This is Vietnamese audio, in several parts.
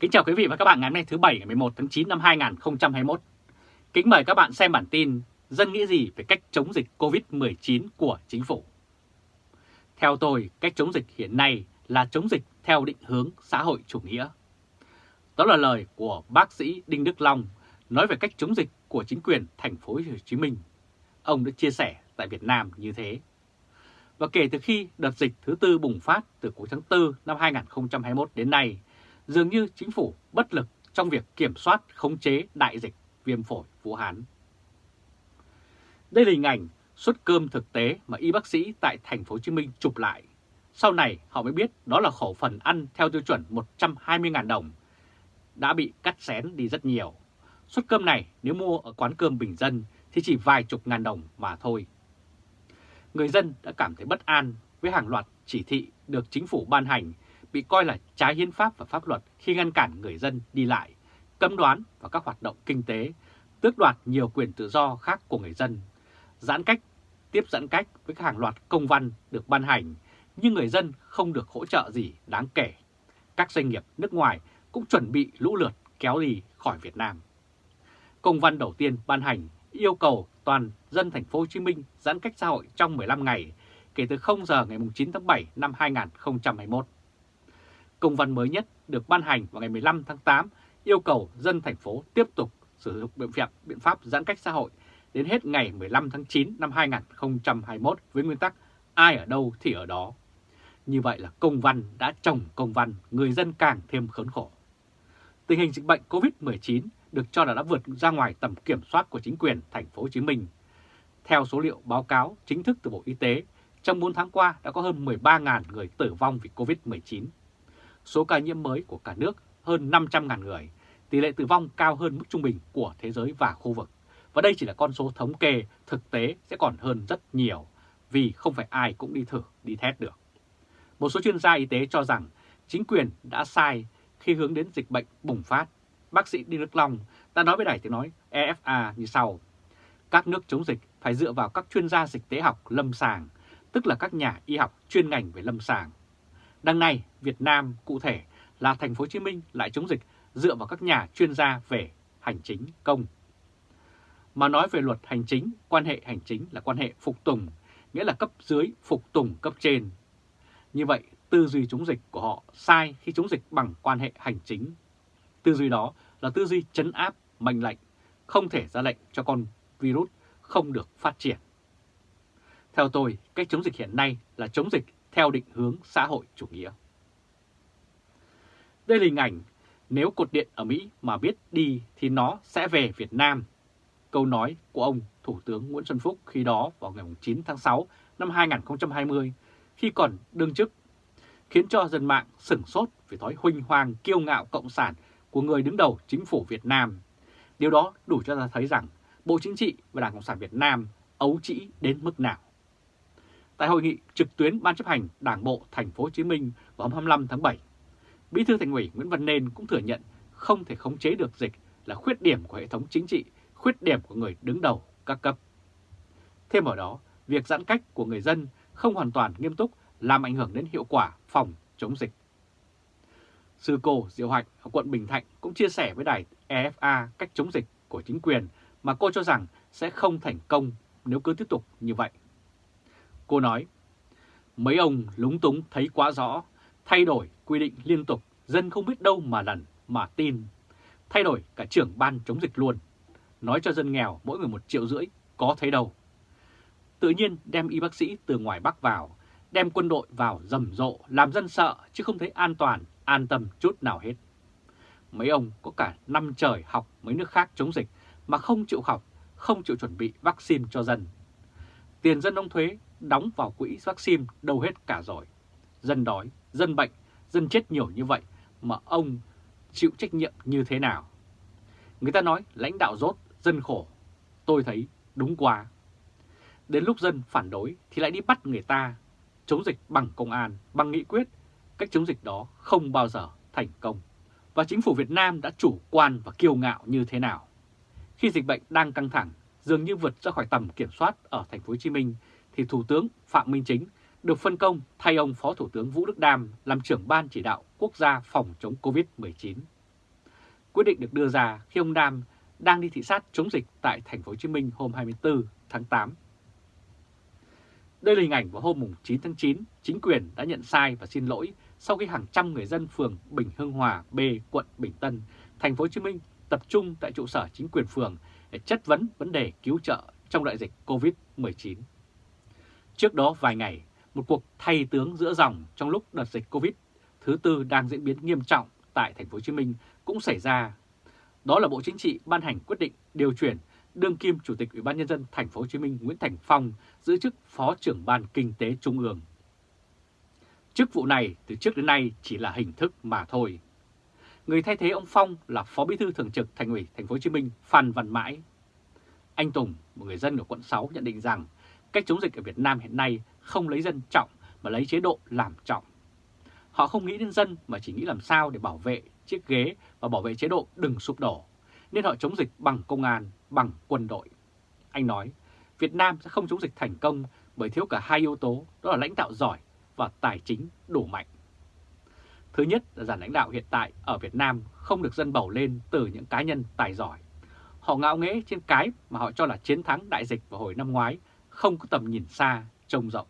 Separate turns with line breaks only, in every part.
Kính chào quý vị và các bạn ngày hôm nay thứ Bảy ngày 11 tháng 9 năm 2021. Kính mời các bạn xem bản tin Dân nghĩ gì về cách chống dịch COVID-19 của chính phủ. Theo tôi, cách chống dịch hiện nay là chống dịch theo định hướng xã hội chủ nghĩa. Đó là lời của bác sĩ Đinh Đức Long nói về cách chống dịch của chính quyền thành phố Hồ Chí Minh. Ông đã chia sẻ tại Việt Nam như thế. Và kể từ khi đợt dịch thứ tư bùng phát từ cuối tháng 4 năm 2021 đến nay, dường như chính phủ bất lực trong việc kiểm soát khống chế đại dịch viêm phổi Vũ Hán. Đây là hình ảnh suất cơm thực tế mà y bác sĩ tại thành phố Hồ Chí Minh chụp lại. Sau này họ mới biết đó là khẩu phần ăn theo tiêu chuẩn 120.000 đồng, đã bị cắt xén đi rất nhiều. Suất cơm này nếu mua ở quán cơm bình dân thì chỉ vài chục ngàn đồng mà thôi. Người dân đã cảm thấy bất an với hàng loạt chỉ thị được chính phủ ban hành bị coi là trái hiến pháp và pháp luật khi ngăn cản người dân đi lại, cấm đoán và các hoạt động kinh tế, tước đoạt nhiều quyền tự do khác của người dân, giãn cách, tiếp giãn cách với hàng loạt công văn được ban hành, nhưng người dân không được hỗ trợ gì đáng kể. Các doanh nghiệp nước ngoài cũng chuẩn bị lũ lượt kéo đi khỏi Việt Nam. Công văn đầu tiên ban hành yêu cầu toàn dân thành phố Hồ Chí Minh giãn cách xã hội trong 15 ngày kể từ 0 giờ ngày 9 tháng 7 năm 2021. Công văn mới nhất được ban hành vào ngày 15 tháng 8 yêu cầu dân thành phố tiếp tục sử dụng biện pháp, biện pháp giãn cách xã hội đến hết ngày 15 tháng 9 năm 2021 với nguyên tắc ai ở đâu thì ở đó. Như vậy là công văn đã trồng công văn, người dân càng thêm khốn khổ. Tình hình dịch bệnh COVID-19 được cho là đã vượt ra ngoài tầm kiểm soát của chính quyền thành phố Hồ Chí Minh. Theo số liệu báo cáo chính thức từ Bộ Y tế, trong 4 tháng qua đã có hơn 13.000 người tử vong vì COVID-19 số ca nhiễm mới của cả nước hơn 500.000 người, tỷ lệ tử vong cao hơn mức trung bình của thế giới và khu vực. Và đây chỉ là con số thống kê, thực tế sẽ còn hơn rất nhiều, vì không phải ai cũng đi thử, đi test được. Một số chuyên gia y tế cho rằng chính quyền đã sai khi hướng đến dịch bệnh bùng phát. Bác sĩ Đinh Đức Long đã nói với đài tiếng nói EFA như sau. Các nước chống dịch phải dựa vào các chuyên gia dịch tế học lâm sàng, tức là các nhà y học chuyên ngành về lâm sàng Đằng này, Việt Nam cụ thể là thành phố Hồ Chí Minh lại chống dịch dựa vào các nhà chuyên gia về hành chính công. Mà nói về luật hành chính, quan hệ hành chính là quan hệ phục tùng, nghĩa là cấp dưới phục tùng cấp trên. Như vậy, tư duy chống dịch của họ sai khi chống dịch bằng quan hệ hành chính. Tư duy đó là tư duy chấn áp, mệnh lệnh, không thể ra lệnh cho con virus không được phát triển. Theo tôi, cách chống dịch hiện nay là chống dịch theo định hướng xã hội chủ nghĩa. Đây là hình ảnh, nếu cột điện ở Mỹ mà biết đi thì nó sẽ về Việt Nam. Câu nói của ông Thủ tướng Nguyễn Xuân Phúc khi đó vào ngày 9 tháng 6 năm 2020 khi còn đương chức, khiến cho dân mạng sửng sốt về thói huynh hoang kiêu ngạo cộng sản của người đứng đầu chính phủ Việt Nam. Điều đó đủ cho ta thấy rằng Bộ Chính trị và Đảng Cộng sản Việt Nam ấu trĩ đến mức nào. Tại hội nghị trực tuyến Ban chấp hành Đảng bộ Thành phố Hồ Chí Minh vào hôm 25 tháng 7, Bí thư Thành ủy Nguyễn Văn Nên cũng thừa nhận không thể khống chế được dịch là khuyết điểm của hệ thống chính trị, khuyết điểm của người đứng đầu các cấp. Thêm vào đó, việc giãn cách của người dân không hoàn toàn nghiêm túc làm ảnh hưởng đến hiệu quả phòng chống dịch. Sư cô Diệu Hạnh ở quận Bình Thạnh cũng chia sẻ với đài EFA cách chống dịch của chính quyền mà cô cho rằng sẽ không thành công nếu cứ tiếp tục như vậy. Cô nói, mấy ông lúng túng thấy quá rõ, thay đổi quy định liên tục, dân không biết đâu mà lần, mà tin. Thay đổi cả trưởng ban chống dịch luôn, nói cho dân nghèo mỗi người một triệu rưỡi, có thấy đâu. Tự nhiên đem y bác sĩ từ ngoài Bắc vào, đem quân đội vào rầm rộ, làm dân sợ chứ không thấy an toàn, an tâm chút nào hết. Mấy ông có cả năm trời học mấy nước khác chống dịch mà không chịu học, không chịu chuẩn bị vaccine cho dân. Tiền dân đóng thuế đóng vào quỹ vaccine đâu hết cả rồi. Dân đói, dân bệnh, dân chết nhiều như vậy mà ông chịu trách nhiệm như thế nào? Người ta nói lãnh đạo rốt, dân khổ. Tôi thấy đúng quá. Đến lúc dân phản đối thì lại đi bắt người ta chống dịch bằng công an, bằng nghị quyết. Cách chống dịch đó không bao giờ thành công. Và chính phủ Việt Nam đã chủ quan và kiêu ngạo như thế nào? Khi dịch bệnh đang căng thẳng, dường như vượt ra khỏi tầm kiểm soát ở thành phố Hồ Chí Minh thì Thủ tướng Phạm Minh Chính được phân công thay ông Phó Thủ tướng Vũ Đức Đam làm trưởng ban chỉ đạo quốc gia phòng chống COVID-19. Quyết định được đưa ra khi ông Đam đang đi thị sát chống dịch tại thành phố Hồ Chí Minh hôm 24 tháng 8. Đây là hình ảnh vào hôm 9 tháng 9, chính quyền đã nhận sai và xin lỗi sau khi hàng trăm người dân phường Bình Hưng Hòa B, quận Bình Tân, thành phố Hồ Chí Minh tập trung tại trụ sở chính quyền phường để chất vấn vấn đề cứu trợ trong đại dịch Covid-19. Trước đó vài ngày, một cuộc thay tướng giữa dòng trong lúc đợt dịch Covid thứ tư đang diễn biến nghiêm trọng tại thành phố Hồ Chí Minh cũng xảy ra. Đó là Bộ Chính trị ban hành quyết định điều chuyển đương kim Chủ tịch Ủy ban nhân dân thành phố Hồ Chí Minh Nguyễn Thành Phong giữ chức Phó trưởng ban Kinh tế Trung ương. Chức vụ này từ trước đến nay chỉ là hình thức mà thôi. Người thay thế ông Phong là Phó Bí thư Thường trực Thành ủy Thành phố Hồ Chí Minh Phan Văn Mãi. Anh Tùng, một người dân ở quận 6 nhận định rằng cách chống dịch ở Việt Nam hiện nay không lấy dân trọng mà lấy chế độ làm trọng. Họ không nghĩ đến dân mà chỉ nghĩ làm sao để bảo vệ chiếc ghế và bảo vệ chế độ đừng sụp đổ, nên họ chống dịch bằng công an, bằng quân đội. Anh nói, Việt Nam sẽ không chống dịch thành công bởi thiếu cả hai yếu tố, đó là lãnh đạo giỏi và tài chính đủ mạnh. Thứ nhất là giản lãnh đạo hiện tại ở Việt Nam không được dân bầu lên từ những cá nhân tài giỏi. Họ ngạo nghễ trên cái mà họ cho là chiến thắng đại dịch vào hồi năm ngoái, không có tầm nhìn xa, trông rộng.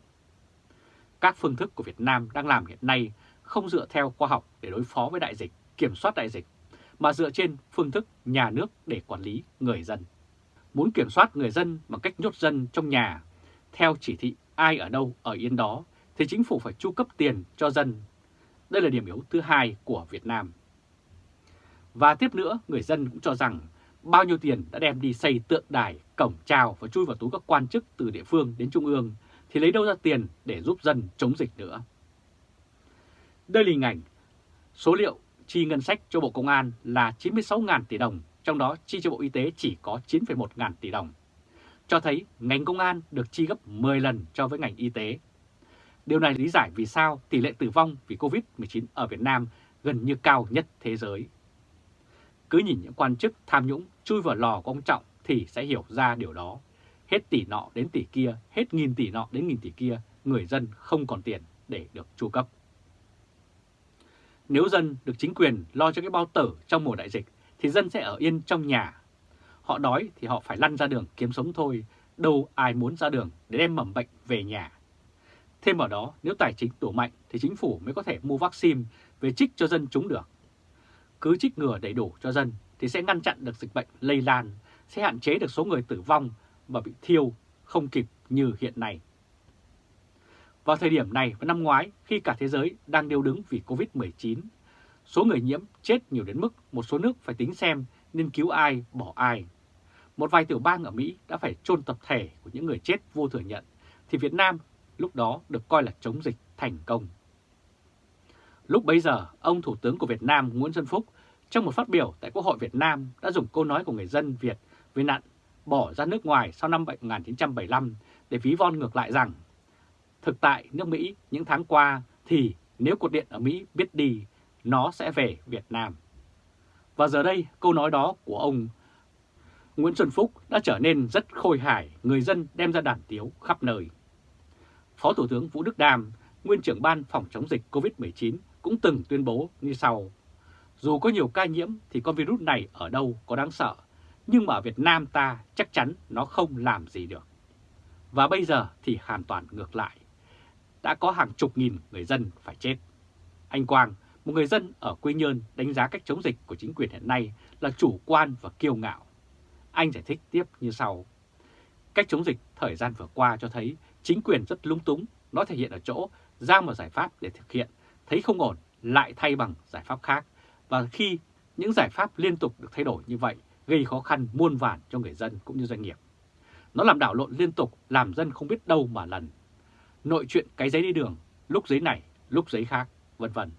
Các phương thức của Việt Nam đang làm hiện nay không dựa theo khoa học để đối phó với đại dịch, kiểm soát đại dịch, mà dựa trên phương thức nhà nước để quản lý người dân. Muốn kiểm soát người dân bằng cách nhốt dân trong nhà, theo chỉ thị ai ở đâu ở yên đó, thì chính phủ phải chu cấp tiền cho dân. Đây là điểm yếu thứ hai của Việt Nam. Và tiếp nữa, người dân cũng cho rằng bao nhiêu tiền đã đem đi xây tượng đài, cổng trào và chui vào túi các quan chức từ địa phương đến trung ương, thì lấy đâu ra tiền để giúp dân chống dịch nữa. Đây là hình ảnh số liệu chi ngân sách cho Bộ Công an là 96.000 tỷ đồng, trong đó chi cho Bộ Y tế chỉ có 9,1 ngàn tỷ đồng. Cho thấy ngành công an được chi gấp 10 lần cho với ngành y tế. Điều này lý giải vì sao tỷ lệ tử vong vì Covid-19 ở Việt Nam gần như cao nhất thế giới. Cứ nhìn những quan chức tham nhũng chui vào lò của ông Trọng thì sẽ hiểu ra điều đó. Hết tỷ nọ đến tỷ kia, hết nghìn tỷ nọ đến nghìn tỷ kia, người dân không còn tiền để được chu cấp. Nếu dân được chính quyền lo cho cái bao tử trong mùa đại dịch thì dân sẽ ở yên trong nhà. Họ đói thì họ phải lăn ra đường kiếm sống thôi, đâu ai muốn ra đường để đem mầm bệnh về nhà. Thêm vào đó, nếu tài chính đủ mạnh thì chính phủ mới có thể mua vaccine về trích cho dân chúng được. Cứ trích ngừa đầy đủ cho dân thì sẽ ngăn chặn được dịch bệnh lây lan, sẽ hạn chế được số người tử vong và bị thiêu không kịp như hiện nay. Vào thời điểm này và năm ngoái, khi cả thế giới đang điêu đứng vì Covid-19, số người nhiễm chết nhiều đến mức một số nước phải tính xem nên cứu ai, bỏ ai. Một vài tiểu bang ở Mỹ đã phải chôn tập thể của những người chết vô thừa nhận, thì Việt Nam lúc đó được coi là chống dịch thành công. Lúc bấy giờ, ông Thủ tướng của Việt Nam Nguyễn Xuân Phúc trong một phát biểu tại Quốc hội Việt Nam đã dùng câu nói của người dân Việt về nạn bỏ ra nước ngoài sau năm 1975 để ví von ngược lại rằng Thực tại nước Mỹ những tháng qua thì nếu cột điện ở Mỹ biết đi, nó sẽ về Việt Nam. Và giờ đây câu nói đó của ông Nguyễn Xuân Phúc đã trở nên rất khôi hài, người dân đem ra đàn tiếu khắp nơi. Phó Thủ tướng Vũ Đức Đam, nguyên trưởng ban phòng chống dịch COVID-19 cũng từng tuyên bố như sau. Dù có nhiều ca nhiễm thì con virus này ở đâu có đáng sợ, nhưng mà ở Việt Nam ta chắc chắn nó không làm gì được. Và bây giờ thì hoàn toàn ngược lại đã có hàng chục nghìn người dân phải chết. Anh Quang, một người dân ở Quy Nhơn đánh giá cách chống dịch của chính quyền hiện nay là chủ quan và kiêu ngạo. Anh giải thích tiếp như sau. Cách chống dịch thời gian vừa qua cho thấy chính quyền rất lung túng, nó thể hiện ở chỗ ra một giải pháp để thực hiện, thấy không ổn lại thay bằng giải pháp khác. Và khi những giải pháp liên tục được thay đổi như vậy, gây khó khăn muôn vàn cho người dân cũng như doanh nghiệp. Nó làm đảo lộn liên tục, làm dân không biết đâu mà lần nội chuyện cái giấy đi đường, lúc giấy này, lúc giấy khác, vân vân.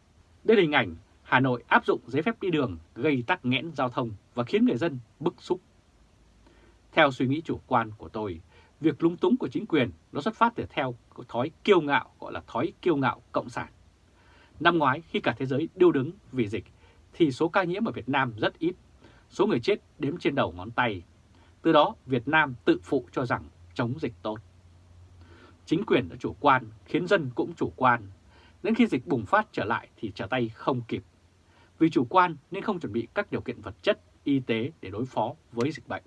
Đây là hình ảnh Hà Nội áp dụng giấy phép đi đường gây tắc nghẽn giao thông và khiến người dân bức xúc. Theo suy nghĩ chủ quan của tôi, việc lúng túng của chính quyền nó xuất phát từ theo thói kiêu ngạo gọi là thói kiêu ngạo cộng sản. Năm ngoái khi cả thế giới điêu đứng vì dịch thì số ca nhiễm ở Việt Nam rất ít, số người chết đếm trên đầu ngón tay. Từ đó Việt Nam tự phụ cho rằng chống dịch tốt. Chính quyền đã chủ quan khiến dân cũng chủ quan. Đến khi dịch bùng phát trở lại thì trở tay không kịp. vì chủ quan nên không chuẩn bị các điều kiện vật chất, y tế để đối phó với dịch bệnh.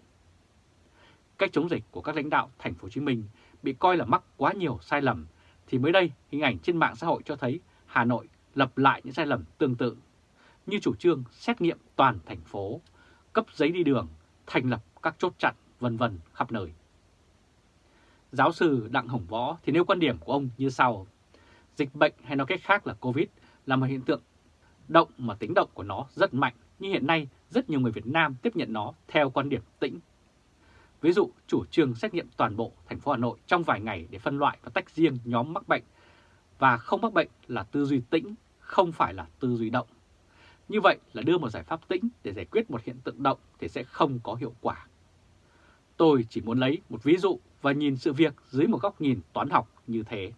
Cách chống dịch của các lãnh đạo thành phố Hồ Chí Minh bị coi là mắc quá nhiều sai lầm thì mới đây hình ảnh trên mạng xã hội cho thấy Hà Nội lập lại những sai lầm tương tự như chủ trương xét nghiệm toàn thành phố, cấp giấy đi đường, thành lập các chốt chặn vân vân khắp nơi. Giáo sư Đặng Hồng Võ thì nêu quan điểm của ông như sau. Dịch bệnh hay nói cách khác là Covid là một hiện tượng động mà tính động của nó rất mạnh, nhưng hiện nay rất nhiều người Việt Nam tiếp nhận nó theo quan điểm tĩnh. Ví dụ, chủ trương xét nghiệm toàn bộ thành phố Hà Nội trong vài ngày để phân loại và tách riêng nhóm mắc bệnh và không mắc bệnh là tư duy tĩnh, không phải là tư duy động. Như vậy là đưa một giải pháp tĩnh để giải quyết một hiện tượng động thì sẽ không có hiệu quả. Tôi chỉ muốn lấy một ví dụ và nhìn sự việc dưới một góc nhìn toán học như thế.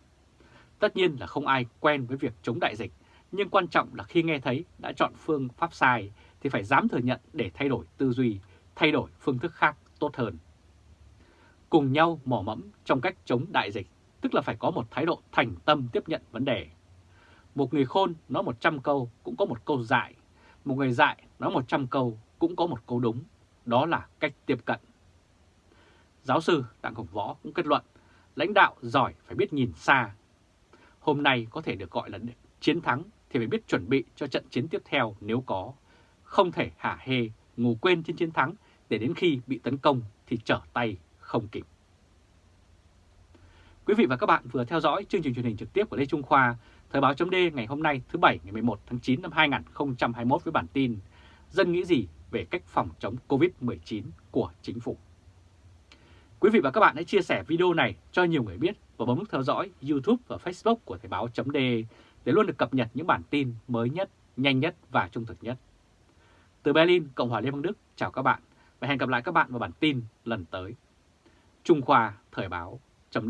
Tất nhiên là không ai quen với việc chống đại dịch, nhưng quan trọng là khi nghe thấy đã chọn phương pháp sai thì phải dám thừa nhận để thay đổi tư duy, thay đổi phương thức khác tốt hơn. Cùng nhau mỏ mẫm trong cách chống đại dịch, tức là phải có một thái độ thành tâm tiếp nhận vấn đề. Một người khôn nói 100 câu cũng có một câu dại, một người dại nói 100 câu cũng có một câu đúng, đó là cách tiếp cận. Giáo sư Đặng Hồng Võ cũng kết luận, lãnh đạo giỏi phải biết nhìn xa. Hôm nay có thể được gọi là chiến thắng thì phải biết chuẩn bị cho trận chiến tiếp theo nếu có. Không thể hả hê, ngủ quên trên chiến thắng để đến khi bị tấn công thì trở tay không kịp. Quý vị và các bạn vừa theo dõi chương trình truyền hình trực tiếp của Lê Trung Khoa, Thời báo chấm ngày hôm nay thứ Bảy ngày 11 tháng 9 năm 2021 với bản tin Dân nghĩ gì về cách phòng chống Covid-19 của chính phủ. Quý vị và các bạn hãy chia sẻ video này cho nhiều người biết và bấm nút theo dõi YouTube và Facebook của Thời báo chấm để luôn được cập nhật những bản tin mới nhất, nhanh nhất và trung thực nhất. Từ Berlin, Cộng hòa Liên bang Đức, chào các bạn và hẹn gặp lại các bạn vào bản tin lần tới. Trung Khoa Thời báo chấm